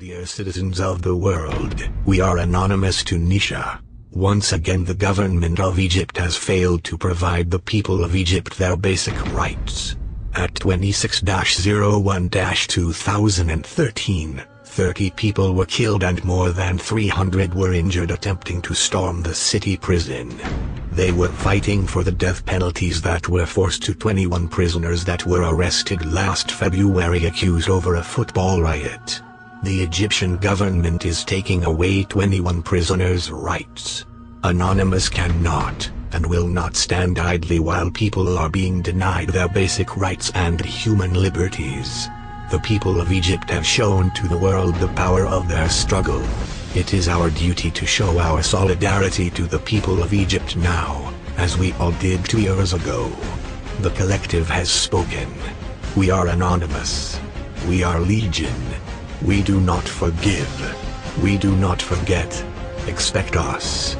Dear citizens of the world, we are anonymous Tunisia. Once again the government of Egypt has failed to provide the people of Egypt their basic rights. At 26-01-2013, 30 people were killed and more than 300 were injured attempting to storm the city prison. They were fighting for the death penalties that were forced to 21 prisoners that were arrested last February accused over a football riot. The Egyptian government is taking away 21 prisoners' rights. Anonymous cannot, and will not stand idly while people are being denied their basic rights and human liberties. The people of Egypt have shown to the world the power of their struggle. It is our duty to show our solidarity to the people of Egypt now, as we all did two years ago. The collective has spoken. We are anonymous. We are legion. We do not forgive. We do not forget. Expect us.